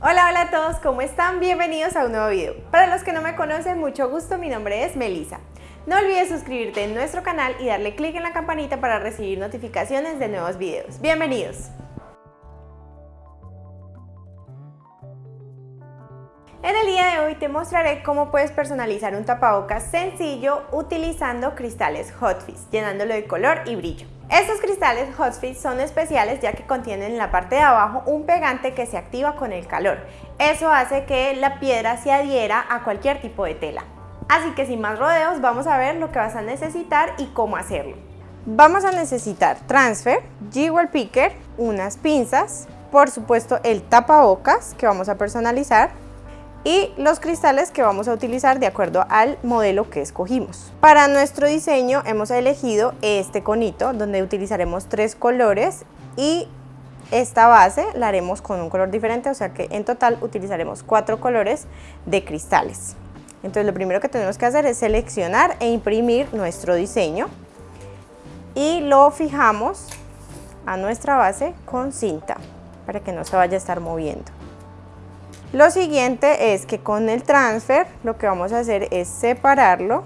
Hola, hola a todos, ¿cómo están? Bienvenidos a un nuevo video. Para los que no me conocen, mucho gusto, mi nombre es Melissa. No olvides suscribirte en nuestro canal y darle clic en la campanita para recibir notificaciones de nuevos videos. ¡Bienvenidos! En el día de hoy te mostraré cómo puedes personalizar un tapabocas sencillo utilizando cristales Hotfix, llenándolo de color y brillo. Estos cristales Hotfix son especiales ya que contienen en la parte de abajo un pegante que se activa con el calor. Eso hace que la piedra se adhiera a cualquier tipo de tela. Así que sin más rodeos vamos a ver lo que vas a necesitar y cómo hacerlo. Vamos a necesitar transfer, jewel picker, unas pinzas, por supuesto el tapabocas que vamos a personalizar, y los cristales que vamos a utilizar de acuerdo al modelo que escogimos. Para nuestro diseño hemos elegido este conito donde utilizaremos tres colores y esta base la haremos con un color diferente, o sea que en total utilizaremos cuatro colores de cristales. Entonces lo primero que tenemos que hacer es seleccionar e imprimir nuestro diseño y lo fijamos a nuestra base con cinta para que no se vaya a estar moviendo. Lo siguiente es que con el transfer lo que vamos a hacer es separarlo.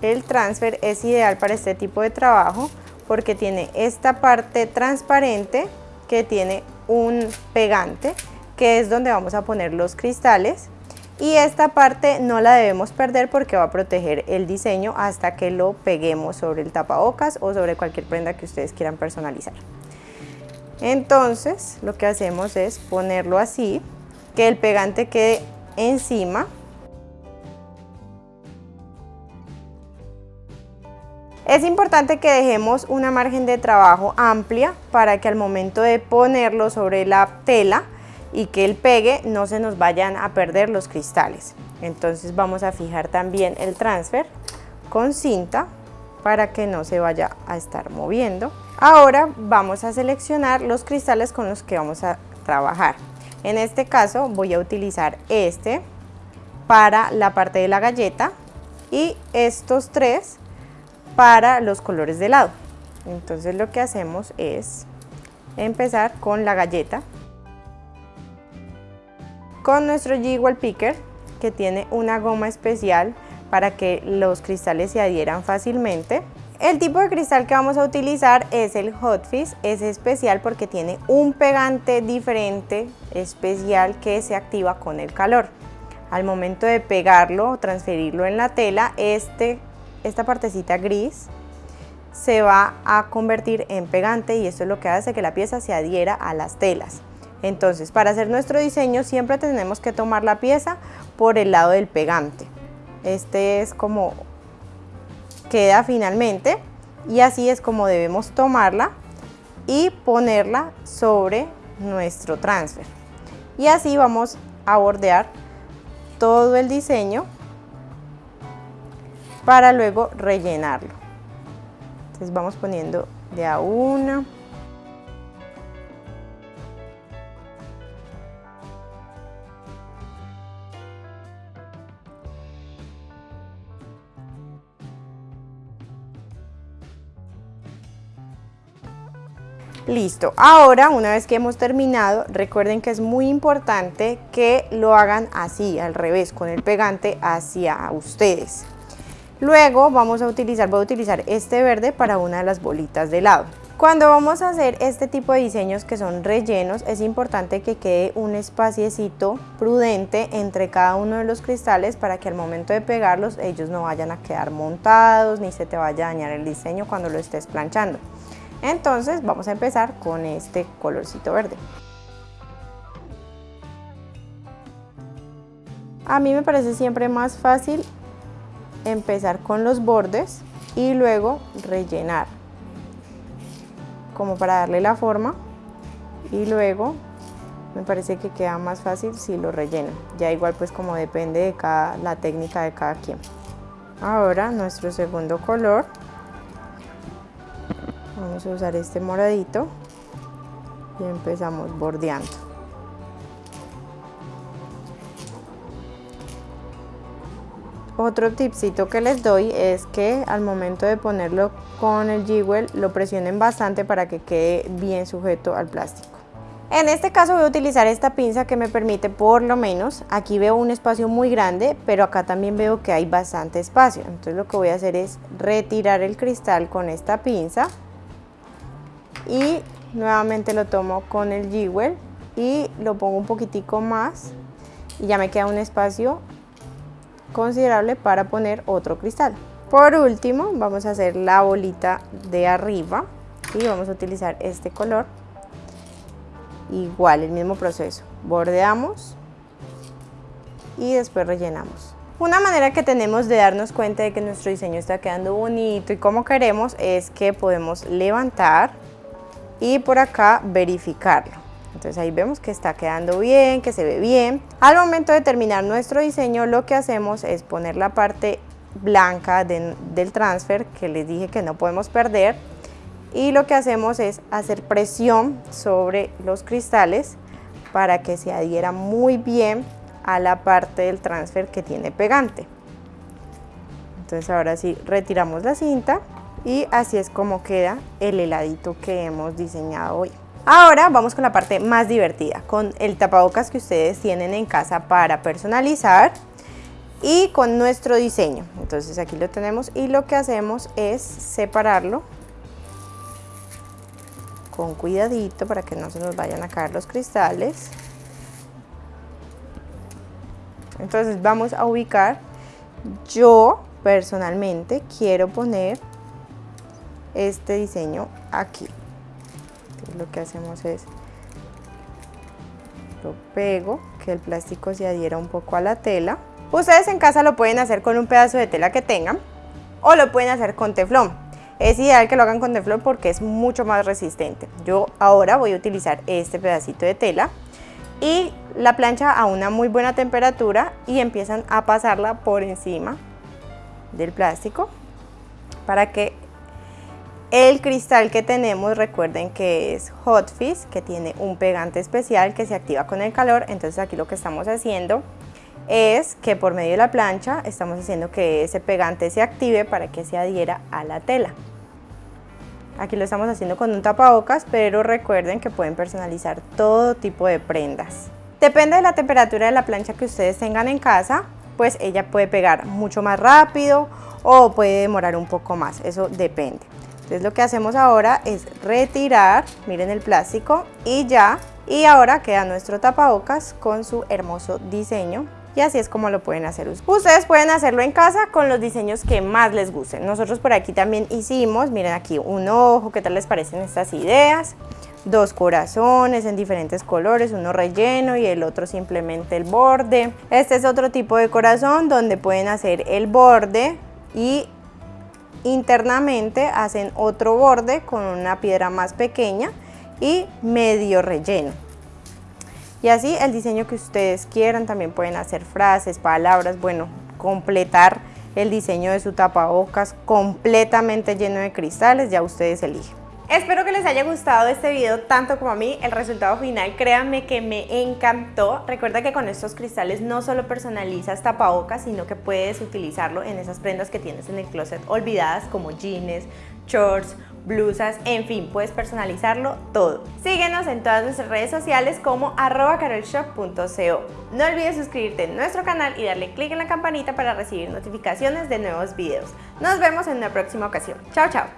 El transfer es ideal para este tipo de trabajo porque tiene esta parte transparente que tiene un pegante que es donde vamos a poner los cristales y esta parte no la debemos perder porque va a proteger el diseño hasta que lo peguemos sobre el tapabocas o sobre cualquier prenda que ustedes quieran personalizar. Entonces lo que hacemos es ponerlo así que el pegante quede encima. Es importante que dejemos una margen de trabajo amplia para que al momento de ponerlo sobre la tela y que el pegue no se nos vayan a perder los cristales. Entonces vamos a fijar también el transfer con cinta para que no se vaya a estar moviendo. Ahora vamos a seleccionar los cristales con los que vamos a trabajar. En este caso voy a utilizar este para la parte de la galleta y estos tres para los colores de lado. Entonces lo que hacemos es empezar con la galleta con nuestro Jigwell Picker que tiene una goma especial para que los cristales se adhieran fácilmente el tipo de cristal que vamos a utilizar es el Hotfix, es especial porque tiene un pegante diferente, especial, que se activa con el calor. Al momento de pegarlo o transferirlo en la tela, este, esta partecita gris se va a convertir en pegante y esto es lo que hace que la pieza se adhiera a las telas. Entonces, para hacer nuestro diseño siempre tenemos que tomar la pieza por el lado del pegante. Este es como queda finalmente y así es como debemos tomarla y ponerla sobre nuestro transfer. Y así vamos a bordear todo el diseño para luego rellenarlo. Entonces vamos poniendo de a una Listo, ahora una vez que hemos terminado, recuerden que es muy importante que lo hagan así, al revés, con el pegante hacia ustedes. Luego vamos a utilizar, voy a utilizar este verde para una de las bolitas de lado. Cuando vamos a hacer este tipo de diseños que son rellenos, es importante que quede un espaciecito prudente entre cada uno de los cristales para que al momento de pegarlos ellos no vayan a quedar montados ni se te vaya a dañar el diseño cuando lo estés planchando. Entonces vamos a empezar con este colorcito verde. A mí me parece siempre más fácil empezar con los bordes y luego rellenar como para darle la forma y luego me parece que queda más fácil si lo relleno ya igual pues como depende de cada, la técnica de cada quien. Ahora nuestro segundo color vamos a usar este moradito y empezamos bordeando. Otro tipcito que les doy es que al momento de ponerlo con el jewel lo presionen bastante para que quede bien sujeto al plástico. En este caso voy a utilizar esta pinza que me permite por lo menos, aquí veo un espacio muy grande, pero acá también veo que hay bastante espacio. Entonces lo que voy a hacer es retirar el cristal con esta pinza y nuevamente lo tomo con el Jewel y lo pongo un poquitico más y ya me queda un espacio considerable para poner otro cristal. Por último vamos a hacer la bolita de arriba y vamos a utilizar este color igual el mismo proceso bordeamos y después rellenamos una manera que tenemos de darnos cuenta de que nuestro diseño está quedando bonito y como queremos es que podemos levantar y por acá verificarlo entonces ahí vemos que está quedando bien, que se ve bien. Al momento de terminar nuestro diseño lo que hacemos es poner la parte blanca del transfer que les dije que no podemos perder y lo que hacemos es hacer presión sobre los cristales para que se adhiera muy bien a la parte del transfer que tiene pegante. Entonces ahora sí retiramos la cinta y así es como queda el heladito que hemos diseñado hoy. Ahora vamos con la parte más divertida, con el tapabocas que ustedes tienen en casa para personalizar y con nuestro diseño. Entonces aquí lo tenemos y lo que hacemos es separarlo con cuidadito para que no se nos vayan a caer los cristales. Entonces vamos a ubicar, yo personalmente quiero poner este diseño aquí. lo que hacemos es, lo pego, que el plástico se adhiera un poco a la tela. Ustedes en casa lo pueden hacer con un pedazo de tela que tengan o lo pueden hacer con teflón. Es ideal que lo hagan con teflón porque es mucho más resistente. Yo ahora voy a utilizar este pedacito de tela y la plancha a una muy buena temperatura y empiezan a pasarla por encima del plástico para que el cristal que tenemos, recuerden que es Hot que tiene un pegante especial que se activa con el calor, entonces aquí lo que estamos haciendo es que por medio de la plancha estamos haciendo que ese pegante se active para que se adhiera a la tela. Aquí lo estamos haciendo con un tapabocas, pero recuerden que pueden personalizar todo tipo de prendas. Depende de la temperatura de la plancha que ustedes tengan en casa, pues ella puede pegar mucho más rápido o puede demorar un poco más, eso depende. Entonces lo que hacemos ahora es retirar, miren el plástico y ya, y ahora queda nuestro tapabocas con su hermoso diseño y así es como lo pueden hacer ustedes. pueden hacerlo en casa con los diseños que más les gusten. Nosotros por aquí también hicimos, miren aquí un ojo, ¿qué tal les parecen estas ideas? Dos corazones en diferentes colores, uno relleno y el otro simplemente el borde. Este es otro tipo de corazón donde pueden hacer el borde y internamente hacen otro borde con una piedra más pequeña y medio relleno. Y así el diseño que ustedes quieran, también pueden hacer frases, palabras, bueno, completar el diseño de su tapabocas completamente lleno de cristales, ya ustedes eligen. Espero que les haya gustado este video tanto como a mí, el resultado final créanme que me encantó. Recuerda que con estos cristales no solo personalizas tapabocas, sino que puedes utilizarlo en esas prendas que tienes en el closet olvidadas como jeans, shorts, blusas, en fin, puedes personalizarlo todo. Síguenos en todas nuestras redes sociales como carolshop.co. No olvides suscribirte en nuestro canal y darle clic en la campanita para recibir notificaciones de nuevos videos. Nos vemos en una próxima ocasión. Chao, chao.